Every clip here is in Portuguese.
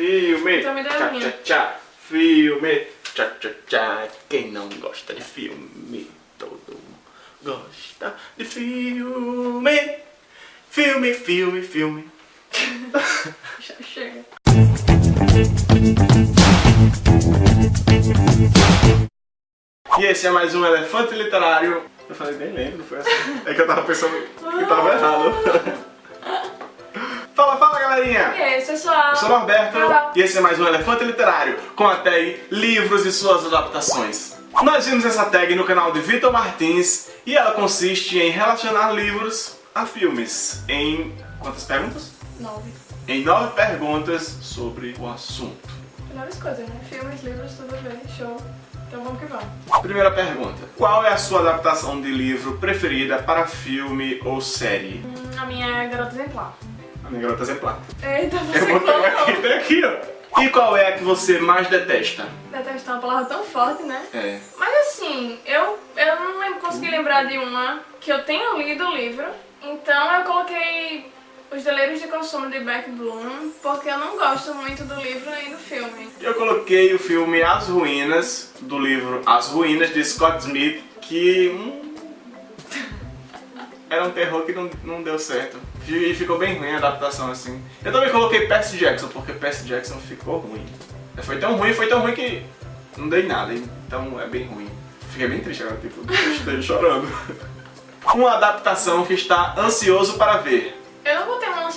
Filme. Tchá, tchá, tchá. Filme. Tchá, tchá, tchá. Quem não gosta de filme? Todo mundo gosta de filme. Filme, filme, filme. Já chega. E esse é mais um Elefante Literário. Eu falei bem lento, não foi assim? É que eu tava pensando que tava errado. Galerinha! E aí, pessoal? Eu sou o Norberto Olá. e esse é mais um Elefante Literário, com a tag Livros e suas adaptações. Nós vimos essa tag no canal de Vitor Martins e ela consiste em relacionar livros a filmes em... quantas perguntas? Nove. Em nove perguntas sobre o assunto. Melhores coisas, né? Filmes, livros, tudo bem, show. Então vamos que vamos. Primeira pergunta. Qual é a sua adaptação de livro preferida para filme ou série? Hum, a minha é Garota Exemplar. A minha garota exemplar. Eita, você Eu aqui, colocou. tem aqui, ó. E qual é a que você mais detesta? Detestar uma palavra tão forte, né? É. Mas assim, eu, eu não lembro, consegui lembrar de uma que eu tenha lido o livro, então eu coloquei Os Deleiros de Consumo de Beck Bloom, porque eu não gosto muito do livro nem do filme. Eu coloquei o filme As Ruínas, do livro As Ruínas, de Scott Smith, que... hum, era um terror que não, não deu certo. E ficou bem ruim a adaptação, assim. Eu também coloquei Percy Jackson, porque Percy Jackson ficou ruim. Foi tão ruim, foi tão ruim que não dei nada, então é bem ruim. Fiquei bem triste agora, tipo, estou chorando. Uma adaptação que está ansioso para ver.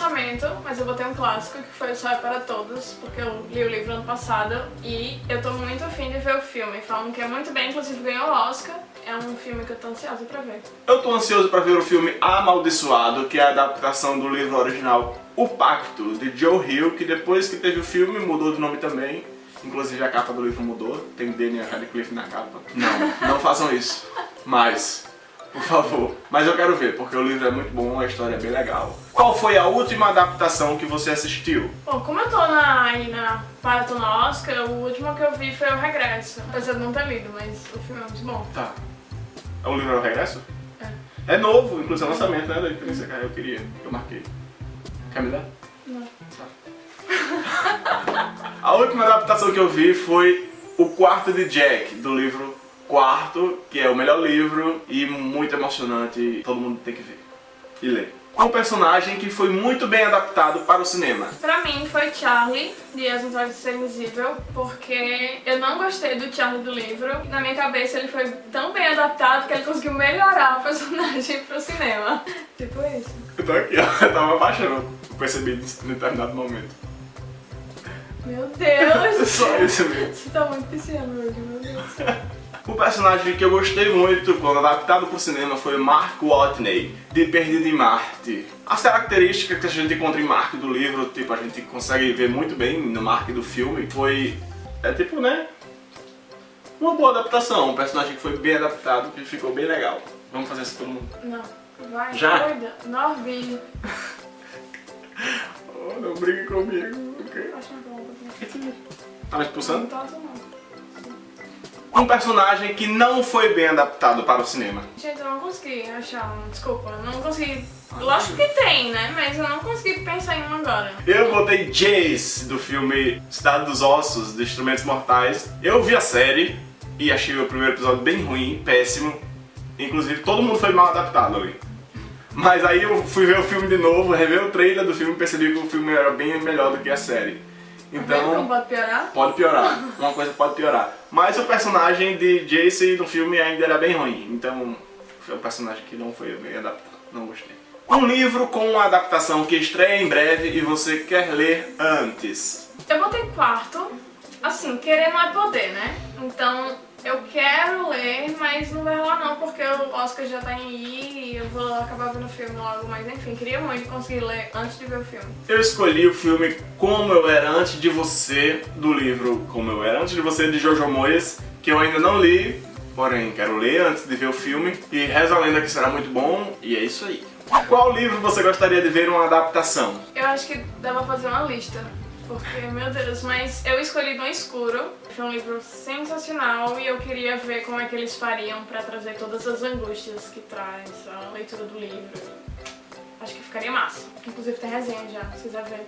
Lançamento, mas eu botei um clássico que foi O Sol é para Todos, porque eu li o livro ano passado e eu tô muito afim de ver o filme. Falam que é muito bem, inclusive ganhou o Oscar. É um filme que eu tô ansiosa pra ver. Eu tô ansioso para ver o filme Amaldiçoado, que é a adaptação do livro original O Pacto, de Joe Hill, que depois que teve o filme mudou de nome também. Inclusive a capa do livro mudou, tem Daniel Radcliffe na capa. Não, não façam isso. Mas, por favor. Mas eu quero ver, porque o livro é muito bom, a história é bem legal. Qual foi a última adaptação que você assistiu? Bom, como eu tô na, aí na Maratona Oscar, o último que eu vi foi O Regresso. Apesar de não ter lido, mas o filme é muito bom. Tá. O livro é o Regresso? É. É novo, inclusive é lançamento, né? Da experiência que eu queria, eu marquei. Quer me dar? Não. A última adaptação que eu vi foi O Quarto de Jack, do livro Quarto, que é o melhor livro e muito emocionante, todo mundo tem que ver e ler. Um personagem que foi muito bem adaptado para o cinema. Pra mim foi Charlie, de As Vantagens de Ser Invisível, porque eu não gostei do Charlie do livro. Na minha cabeça ele foi tão bem adaptado que ele conseguiu melhorar o personagem pro cinema. Tipo isso. Eu tô aqui, ó, eu tava abaixando, eu percebi em determinado momento. Meu Deus! Só isso mesmo. Você tá muito pisciano hoje, meu Deus. O personagem que eu gostei muito quando adaptado para o cinema foi Mark Watney, de Perdido em Marte. As características que a gente encontra em Mark do livro, tipo, a gente consegue ver muito bem no Mark do filme, foi... é tipo, né? Uma boa adaptação, um personagem que foi bem adaptado, que ficou bem legal. Vamos fazer isso todo mundo. Não. Vai, Já? doida. Norby. Oh, não brigue comigo, ok? Acho muito bom. Tá me expulsando? Não não. Um personagem que não foi bem adaptado para o cinema. Gente, eu não consegui achar um. Desculpa, eu não consegui. Lógico que tem, né? Mas eu não consegui pensar em um agora. Eu botei Jace, do filme Cidade dos Ossos, de Instrumentos Mortais. Eu vi a série e achei o primeiro episódio bem ruim, péssimo. Inclusive, todo mundo foi mal adaptado ali. Mas aí eu fui ver o filme de novo, rever o trailer do filme e percebi que o filme era bem melhor do que a série. Então, pode piorar? pode piorar. Uma coisa pode piorar. Mas o personagem de Jace no filme ainda era bem ruim. Então, foi um personagem que não foi bem adaptado. Não gostei. Um livro com uma adaptação que estreia em breve e você quer ler antes. Eu botei quarto. Assim, querer não é poder, né? Então eu quero ler, mas não vai rolar não, porque o Oscar já tá em aí e eu vou acabar vendo o filme logo. Mas enfim, queria muito conseguir ler antes de ver o filme. Eu escolhi o filme Como Eu Era Antes de Você, do livro Como Eu Era Antes de Você, de Jojo Moyes, que eu ainda não li, porém quero ler antes de ver o filme. E reza a lenda que será muito bom, e é isso aí. Qual livro você gostaria de ver uma adaptação? Eu acho que dá pra fazer uma lista. Porque, meu Deus, mas eu escolhi Dom Escuro. Foi um livro sensacional e eu queria ver como é que eles fariam pra trazer todas as angústias que traz a leitura do livro. Acho que ficaria massa. Inclusive tem resenha já, se quiser ver.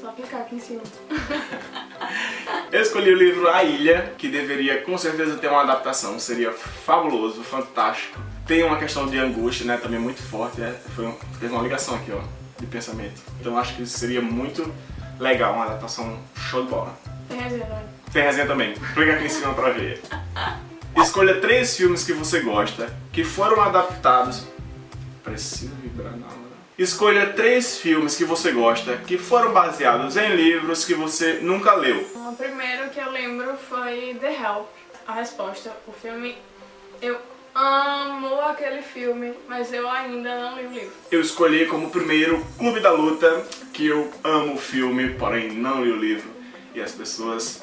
Só clicar aqui em cima. Eu escolhi o livro A Ilha, que deveria com certeza ter uma adaptação, seria fabuloso, fantástico. Tem uma questão de angústia, né, também muito forte, é, foi um, fez uma ligação aqui, ó, de pensamento. Então acho que seria muito legal, uma adaptação show de bola. Tem resenha também. Tem resenha também, clica aqui em cima pra ver. Escolha três filmes que você gosta, que foram adaptados... Preciso vibrar na hora. Escolha três filmes que você gosta, que foram baseados em livros que você nunca leu. O primeiro que eu lembro foi The Help. A resposta, o filme... Eu amo aquele filme, mas eu ainda não li o livro. Eu escolhi como primeiro Clube da Luta, que eu amo o filme, porém não li o livro. E as pessoas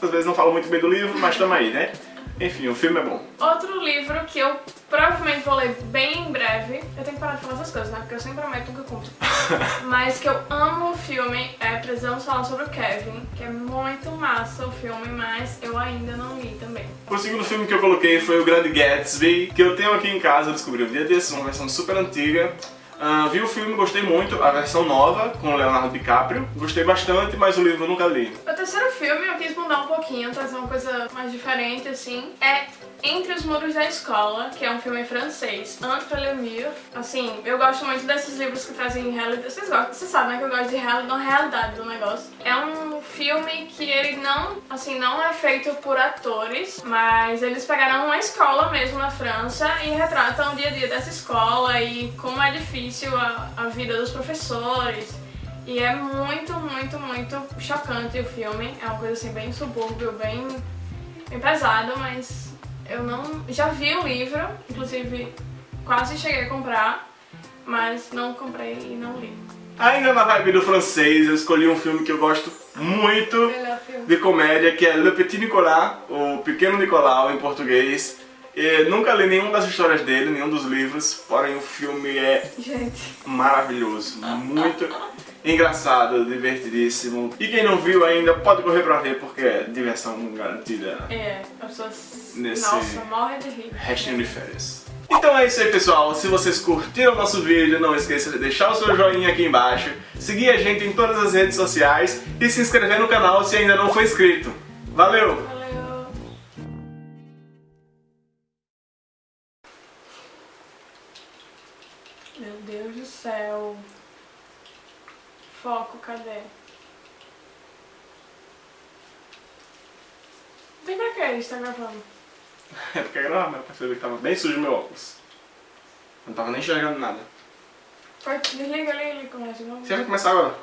às vezes não falam muito bem do livro, mas tamo aí, né? Enfim, o filme é bom. Outro livro que eu provavelmente vou ler bem em breve, eu tenho que parar de falar essas coisas, né? Porque eu sempre prometo que eu cumpro. Mas que eu amo o filme é Precisamos Falar sobre o Kevin, que é muito massa o filme, mas eu ainda não li também. O segundo filme que eu coloquei foi o Grande Gatsby, que eu tenho aqui em casa, eu descobri um dia desses, uma versão super antiga. Uh, vi o filme, gostei muito, a versão nova, com Leonardo DiCaprio. Gostei bastante, mas o livro eu nunca li. O terceiro filme eu quis mudar um pouquinho, trazer uma coisa mais diferente, assim. É Entre os Muros da Escola, que é um filme francês. Entre le mur. Assim, eu gosto muito desses livros que trazem realidade. Vocês gostam, vocês sabem né, que eu gosto de real... da realidade do negócio. É um filme que ele não, assim, não é feito por atores, mas eles pegaram uma escola mesmo na França e retratam o dia a dia dessa escola e como é difícil a, a vida dos professores. E é muito, muito, muito chocante o filme. É uma coisa assim bem subúrbio, bem, bem pesado, mas eu não... Já vi o livro, inclusive quase cheguei a comprar, mas não comprei e não li. Ainda na vibe do francês, eu escolhi um filme que eu gosto muito de comédia, que é Le Petit Nicolas, o Pequeno Nicolau em português. Eu nunca li nenhuma das histórias dele, nenhum dos livros, porém o filme é Gente. maravilhoso, muito engraçado, divertidíssimo. E quem não viu ainda pode correr pra ver, porque é diversão garantida. É, as pessoas, Nesse nossa, morrem de rir. Restinho de férias. Então é isso aí pessoal, se vocês curtiram o nosso vídeo, não esqueça de deixar o seu joinha aqui embaixo, seguir a gente em todas as redes sociais e se inscrever no canal se ainda não for inscrito. Valeu! Meu Deus do céu. Foco, cadê? Tem pra que a gente tá gravando? É porque gravar, mas eu percebi que tava bem sujo meu óculos. Não tava nem enxergando nada. Desliga ali e começa de novo. Você vai começar agora?